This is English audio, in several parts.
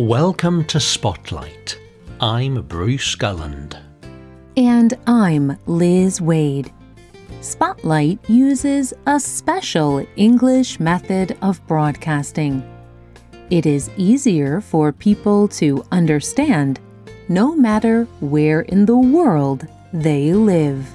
Welcome to Spotlight. I'm Bruce Gulland. And I'm Liz Waid. Spotlight uses a special English method of broadcasting. It is easier for people to understand no matter where in the world they live.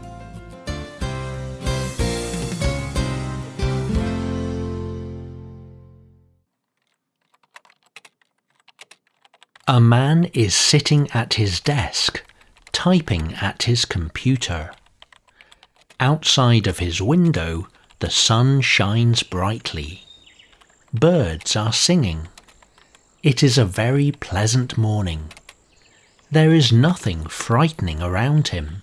A man is sitting at his desk, typing at his computer. Outside of his window, the sun shines brightly. Birds are singing. It is a very pleasant morning. There is nothing frightening around him.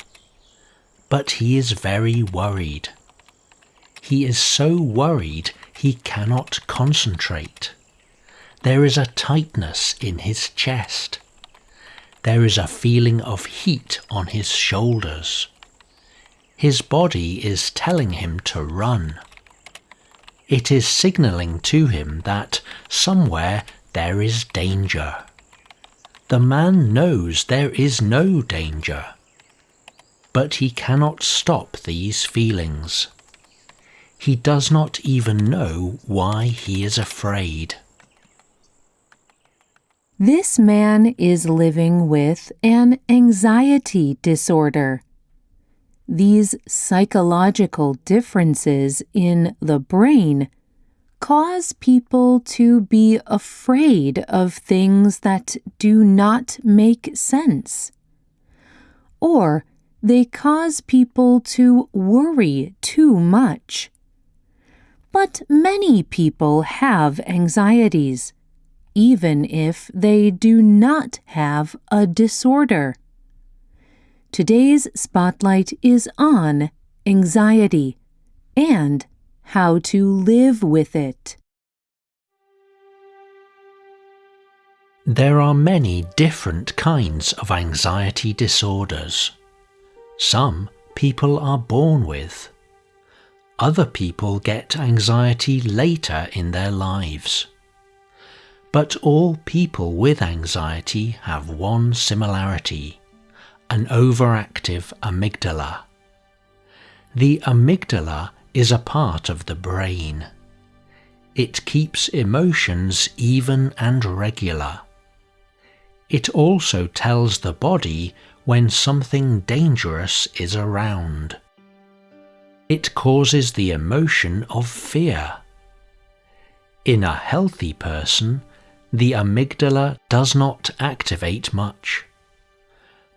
But he is very worried. He is so worried he cannot concentrate. There is a tightness in his chest. There is a feeling of heat on his shoulders. His body is telling him to run. It is signaling to him that somewhere there is danger. The man knows there is no danger. But he cannot stop these feelings. He does not even know why he is afraid. This man is living with an anxiety disorder. These psychological differences in the brain cause people to be afraid of things that do not make sense. Or they cause people to worry too much. But many people have anxieties even if they do not have a disorder. Today's spotlight is on anxiety and how to live with it. There are many different kinds of anxiety disorders. Some people are born with. Other people get anxiety later in their lives. But all people with anxiety have one similarity an overactive amygdala. The amygdala is a part of the brain. It keeps emotions even and regular. It also tells the body when something dangerous is around. It causes the emotion of fear. In a healthy person, the amygdala does not activate much.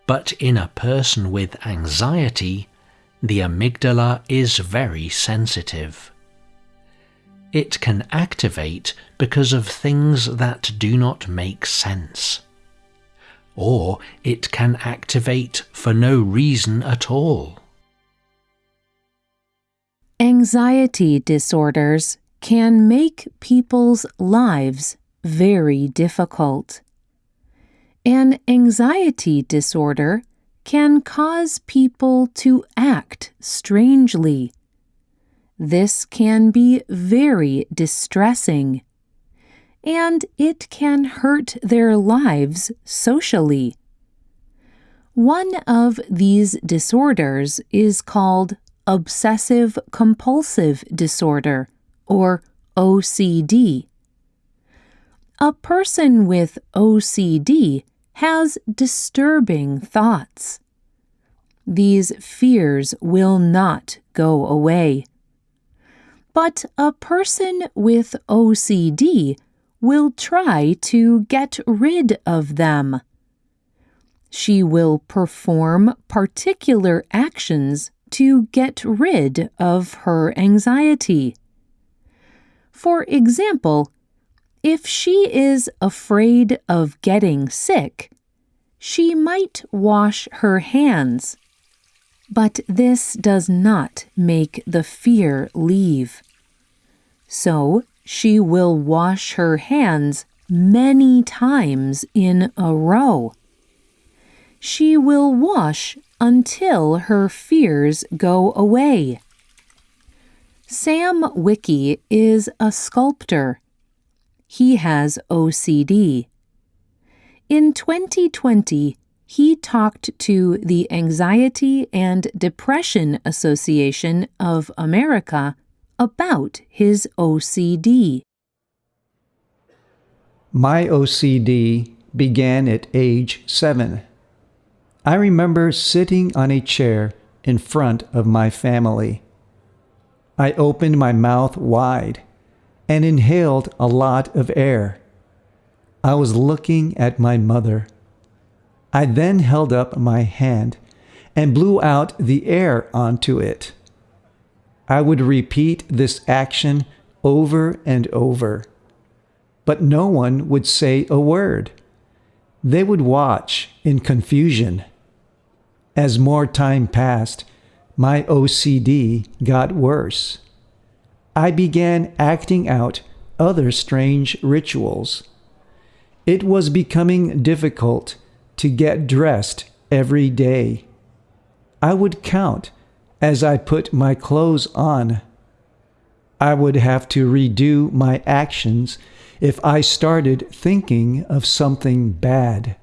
But in a person with anxiety, the amygdala is very sensitive. It can activate because of things that do not make sense. Or it can activate for no reason at all. Anxiety disorders can make people's lives very difficult. An anxiety disorder can cause people to act strangely. This can be very distressing, and it can hurt their lives socially. One of these disorders is called obsessive compulsive disorder, or OCD. A person with OCD has disturbing thoughts. These fears will not go away. But a person with OCD will try to get rid of them. She will perform particular actions to get rid of her anxiety. For example, if she is afraid of getting sick, she might wash her hands. But this does not make the fear leave. So she will wash her hands many times in a row. She will wash until her fears go away. Sam Wiki is a sculptor he has OCD. In 2020, he talked to the Anxiety and Depression Association of America about his OCD. My OCD began at age seven. I remember sitting on a chair in front of my family. I opened my mouth wide and inhaled a lot of air. I was looking at my mother. I then held up my hand and blew out the air onto it. I would repeat this action over and over, but no one would say a word. They would watch in confusion. As more time passed, my OCD got worse. I began acting out other strange rituals. It was becoming difficult to get dressed every day. I would count as I put my clothes on. I would have to redo my actions if I started thinking of something bad.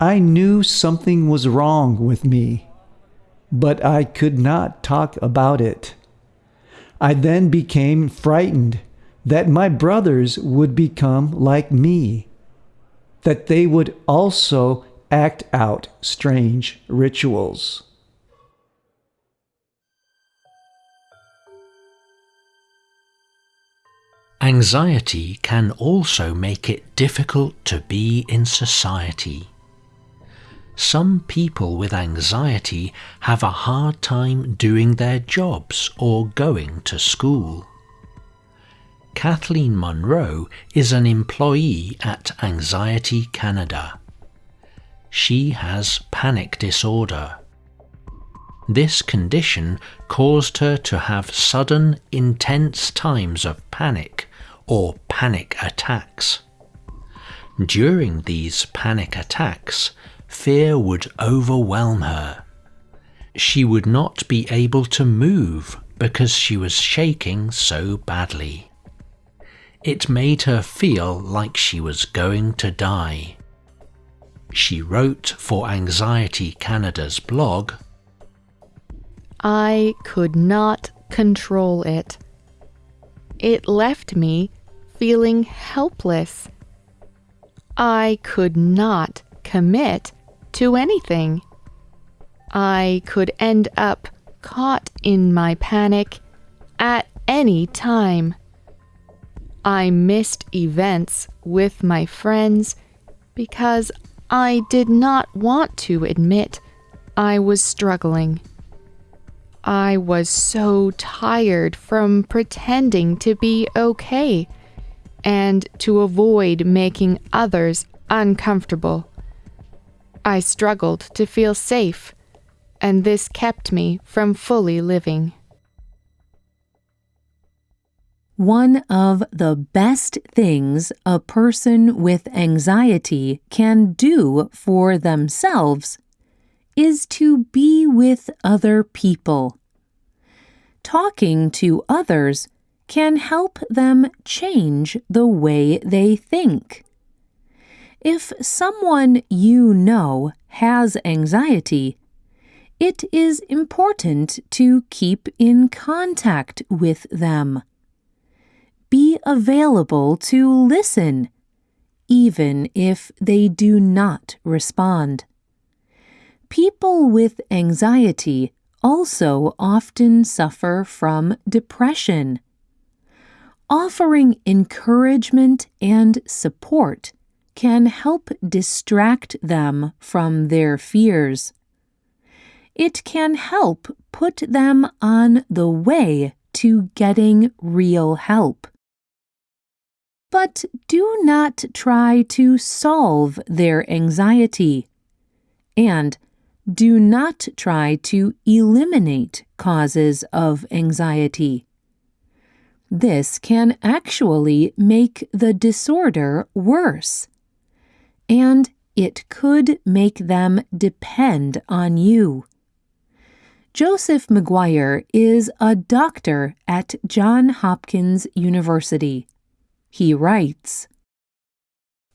I knew something was wrong with me, but I could not talk about it. I then became frightened that my brothers would become like me, that they would also act out strange rituals. Anxiety can also make it difficult to be in society. Some people with anxiety have a hard time doing their jobs or going to school. Kathleen Monroe is an employee at Anxiety Canada. She has panic disorder. This condition caused her to have sudden, intense times of panic or panic attacks. During these panic attacks, fear would overwhelm her. She would not be able to move because she was shaking so badly. It made her feel like she was going to die. She wrote for Anxiety Canada's blog I could not control it. It left me feeling helpless. I could not commit to anything. I could end up caught in my panic at any time. I missed events with my friends because I did not want to admit I was struggling. I was so tired from pretending to be okay and to avoid making others uncomfortable. I struggled to feel safe, and this kept me from fully living. One of the best things a person with anxiety can do for themselves is to be with other people. Talking to others can help them change the way they think. If someone you know has anxiety, it is important to keep in contact with them. Be available to listen, even if they do not respond. People with anxiety also often suffer from depression. Offering encouragement and support can help distract them from their fears. It can help put them on the way to getting real help. But do not try to solve their anxiety. And do not try to eliminate causes of anxiety. This can actually make the disorder worse. And it could make them depend on you. Joseph McGuire is a doctor at Johns Hopkins University. He writes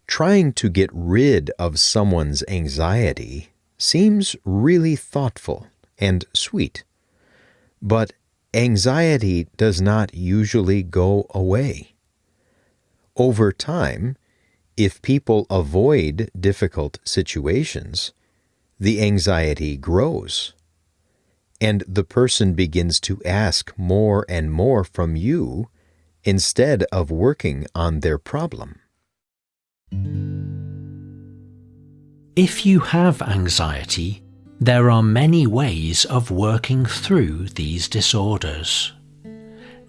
Trying to get rid of someone's anxiety seems really thoughtful and sweet. But anxiety does not usually go away. Over time, if people avoid difficult situations, the anxiety grows. And the person begins to ask more and more from you instead of working on their problem. If you have anxiety, there are many ways of working through these disorders.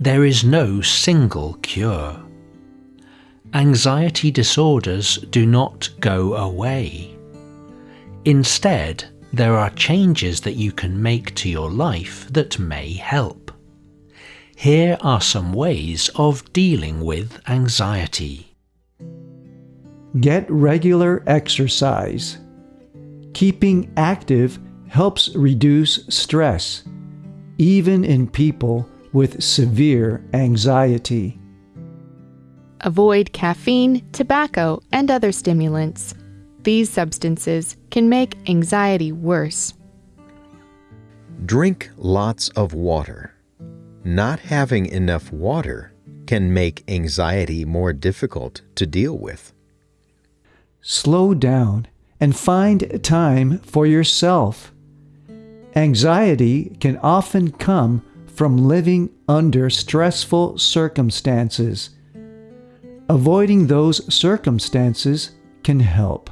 There is no single cure. Anxiety disorders do not go away. Instead, there are changes that you can make to your life that may help. Here are some ways of dealing with anxiety. Get regular exercise. Keeping active helps reduce stress, even in people with severe anxiety. Avoid caffeine, tobacco, and other stimulants. These substances can make anxiety worse. Drink lots of water. Not having enough water can make anxiety more difficult to deal with. Slow down and find time for yourself. Anxiety can often come from living under stressful circumstances. Avoiding those circumstances can help.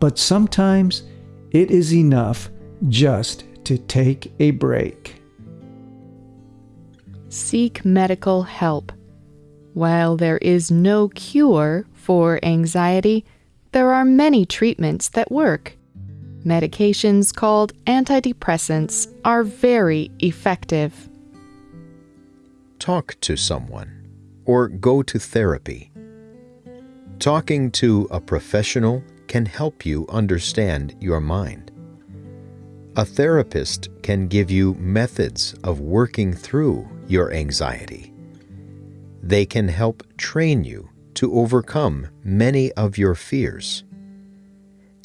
But sometimes it is enough just to take a break. Seek medical help. While there is no cure for anxiety, there are many treatments that work. Medications called antidepressants are very effective. Talk to someone or go to therapy. Talking to a professional can help you understand your mind. A therapist can give you methods of working through your anxiety. They can help train you to overcome many of your fears.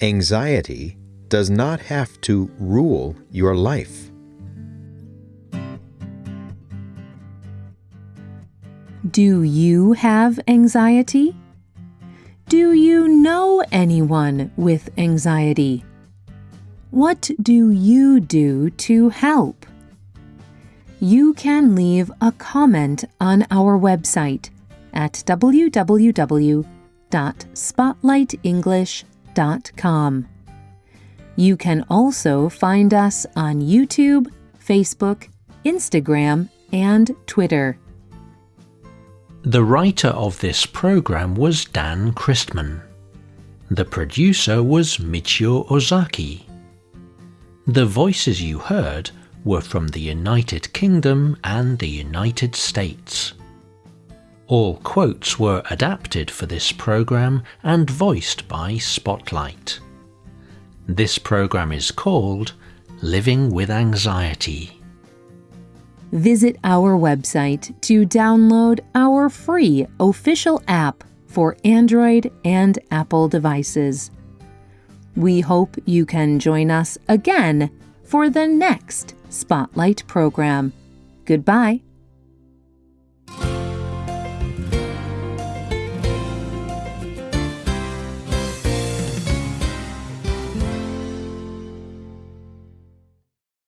Anxiety does not have to rule your life. Do you have anxiety? Do you know anyone with anxiety? What do you do to help? You can leave a comment on our website at www.spotlightenglish.com. You can also find us on YouTube, Facebook, Instagram, and Twitter. The writer of this program was Dan Christman. The producer was Michio Ozaki. The voices you heard were from the United Kingdom and the United States. All quotes were adapted for this program and voiced by Spotlight. This program is called Living with Anxiety. Visit our website to download our free official app for Android and Apple devices. We hope you can join us again for the next Spotlight program. Goodbye.